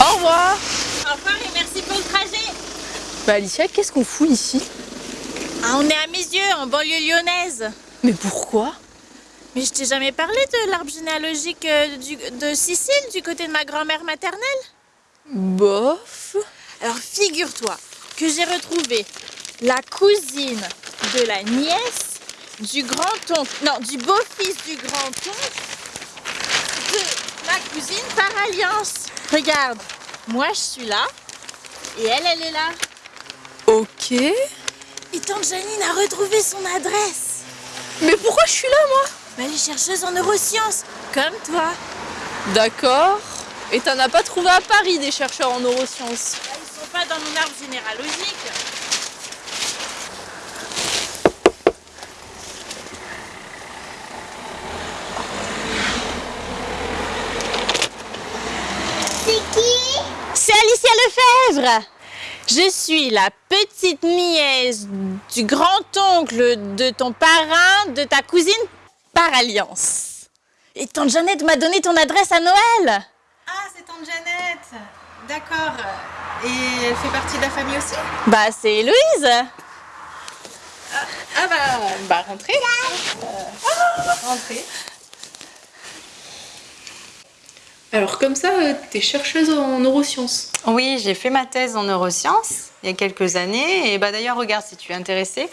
Au revoir Au revoir et merci pour le trajet. Bah Alicia, qu'est-ce qu'on fout ici? Ah, on est à mes yeux, en banlieue lyonnaise. Mais pourquoi? Mais je t'ai jamais parlé de l'arbre généalogique euh, du- de Sicile, du côté de ma grand-mère maternelle? Bof Alors figure-toi que j'ai retrouvé la cousine de la nièce du grand-oncle, non, du beau-fils du grand-oncle de ma cousine par alliance. Regarde, moi je suis là et elle, elle est là. Ok. Et tante Janine a retrouvé son adresse. Mais pourquoi je suis là moi? Elle est chercheuse en neurosciences, comme toi. D'accord. Et t'en as pas trouvé à Paris des chercheurs en neurosciences Ils sont pas dans mon arbre généalogique. C'est qui? C'est Alicia Lefebvre. Je suis la petite nièce du grand-oncle de ton parrain, de ta cousine par alliance. Et tante Jeannette m'a donné ton adresse à Noël. Ah, c'est tante Jeannette. D'accord. Et elle fait partie de la famille aussi? Bah, c'est Héloïse. Ah bah, bah rentrez. Euh, rentrez. Alors comme ça, euh, t'es chercheuse en neurosciences. Oui, j'ai fait ma thèse en neurosciences il y a quelques années. Et bah d'ailleurs, regarde si tu es intéressée.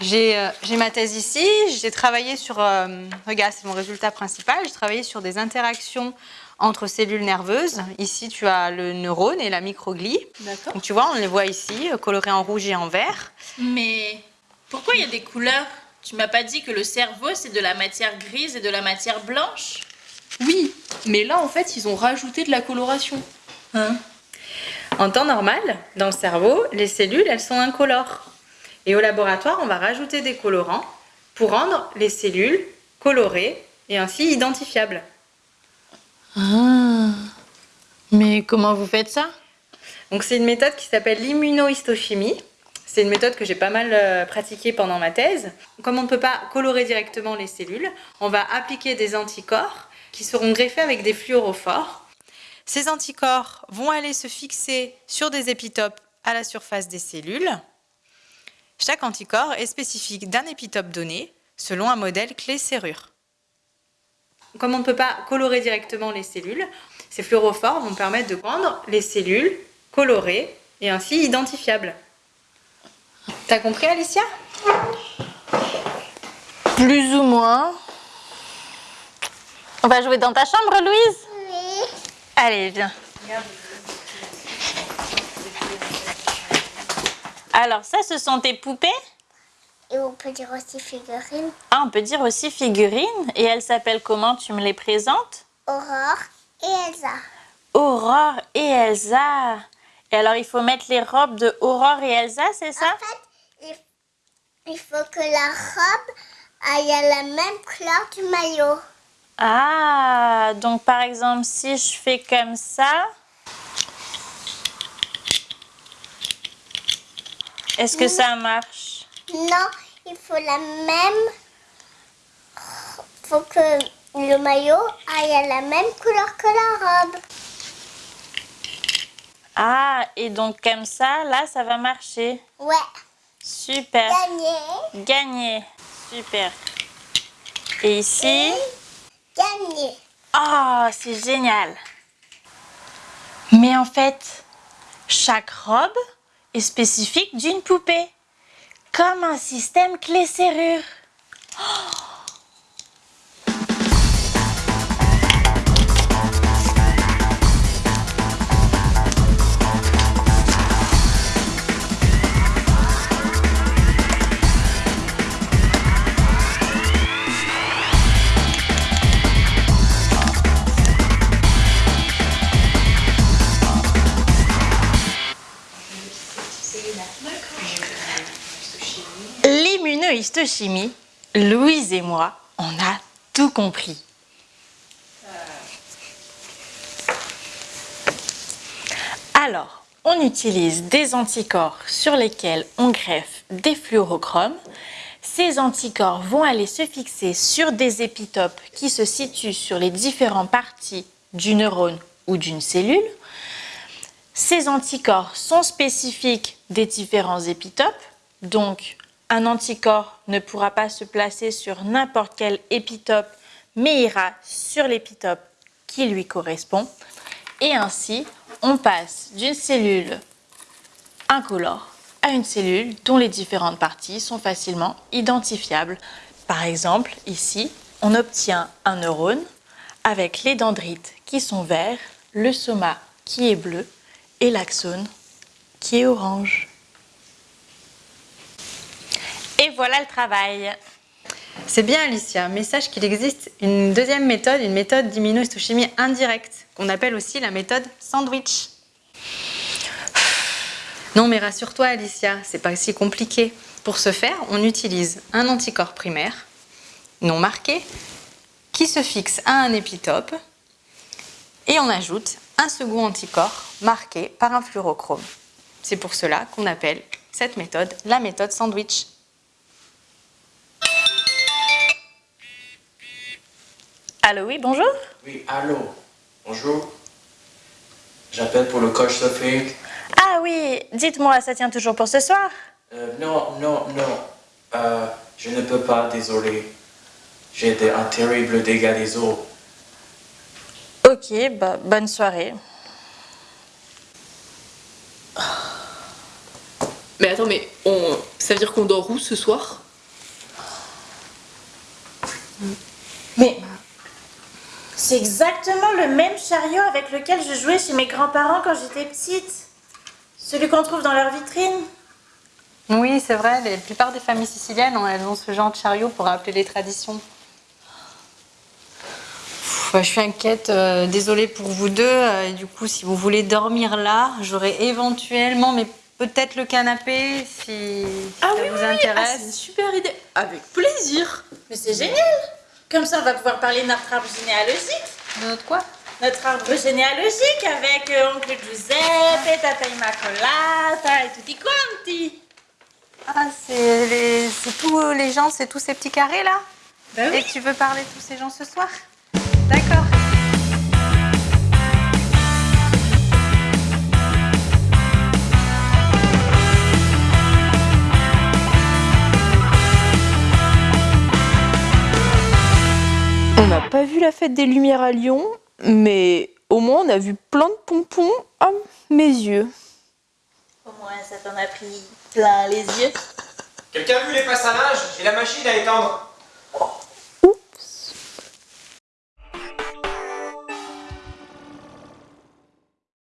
J'ai euh, ma thèse ici. J'ai travaillé sur. euh, regarde, c'est mon résultat principal. J'ai travaillé sur des interactions entre cellules nerveuses. Ici, tu as le neurone et la microglie. D'accord. Donc tu vois, on les voit ici, colorés en rouge et en vert. Mais pourquoi il y a des couleurs? Tu m'as pas dit que le cerveau, c'est de la matière grise et de la matière blanche? Oui, mais là en fait, ils ont rajouté de la coloration. En temps normal, dans le cerveau, les cellules, elles sont incolores. Et au laboratoire, on va rajouter des colorants pour rendre les cellules colorées et ainsi identifiables. Ah. Mais comment vous faites ça? C'est une méthode qui s'appelle l'immunohistochimie. C'est une méthode que j'ai pas mal euh, pratiquée pendant ma thèse. Comme on ne peut pas colorer directement les cellules, on va appliquer des anticorps qui seront greffés avec des fluorophores. Ces anticorps vont aller se fixer sur des épitopes à la surface des cellules. Chaque anticorps est spécifique d'un épitope donné selon un modèle clé-serrure. Comme on ne peut pas colorer directement les cellules, ces fluorophores vont permettre de rendre les cellules colorées et ainsi identifiables. T'as compris Alicia? Plus ou moins. On va jouer dans ta chambre, Louise? Oui. Allez, viens. Alors, ça, ce sont tes poupées? Et on peut dire aussi figurine. Ah, on peut dire aussi figurines. Et elles s'appellent comment? Tu me les présentes? Aurore et Elsa. Aurore et Elsa. Et alors, il faut mettre les robes de Aurore et Elsa, c'est ça? En fait, il, il faut que la robe aille à la même couleur du maillot. Ah, donc par exemple, si je fais comme ça, est-ce que ça marche? Non, il faut la même. Il faut que le maillot aille à la même couleur que la robe. Ah, et donc comme ça, là, ça va marcher. Ouais. Super. Gagné. Gagné. Super. Et ici? Gagné. Oh, c'est génial. Mais en fait, chaque robe est spécifique d'une poupée. Comme un système clé-serrure. L'immunohistochimie, Louise et moi, on a tout compris. Alors, on utilise des anticorps sur lesquels on greffe des fluorochromes. Ces anticorps vont aller se fixer sur des épitopes qui se situent sur les différentes parties du neurone ou d'une cellule. Ces anticorps sont spécifiques des différents épitopes, donc un anticorps ne pourra pas se placer sur n'importe quel épitope, mais ira sur l'épitope qui lui correspond. Et ainsi, on passe d'une cellule incolore à une cellule dont les différentes parties sont facilement identifiables. Par exemple, ici, on obtient un neurone avec les dendrites qui sont verts, le soma qui est bleu et l'axone qui est orange. Et voilà le travail. C'est bien Alicia, mais sache qu'il existe une deuxième méthode, une méthode d'immunohistochimie indirecte, qu'on appelle aussi la méthode sandwich. Non mais rassure-toi Alicia, c'est pas si compliqué. Pour ce faire, on utilise un anticorps primaire, non marqué, qui se fixe à un épitope, et on ajoute un second anticorps marqué par un fluorochrome. C'est pour cela qu'on appelle cette méthode la méthode sandwich. Allô, oui, bonjour Oui, allô. Bonjour. J'appelle pour le coach Sophie. Ah oui, dites-moi, ça tient toujours pour ce soir? Euh, non, non, non. Euh, je ne peux pas, désolé. J'ai des- un terrible dégât des os. Ok, bah, bonne soirée. Mais attends, mais on... ça veut dire qu'on dort où ce soir? C'est exactement le même chariot avec lequel je jouais chez mes grands-parents quand j'étais petite. Celui qu'on trouve dans leur vitrine. Oui, c'est vrai, la plupart des familles siciliennes, ont- elles ont ce genre de chariot pour rappeler les traditions. Pff, je suis inquiète, euh, désolée pour vous deux. euh, et du coup, si vous voulez dormir là, j'aurai éventuellement, mais peut-être le canapé, si Ah ça oui, vous oui, oui. Ah, intéresse. c'est une super idée. Avec plaisir. Mais c'est génial Comme ça, on va pouvoir parler de notre arbre généalogique. De notre quoi? Notre arbre généalogique avec euh, oncle Giuseppe, tata Immacolata et tutti quanti. Ah, c'est les... tous les gens, c'est tous ces petits carrés là? Bah oui. Et que tu veux parler de tous ces gens ce soir? D'accord. Vu la fête des Lumières à Lyon, mais au moins on a vu plein de pompons à mes yeux. Au moins, ça t'en a pris plein les yeux. Quelqu'un a vu les passages? J'ai la machine à étendre.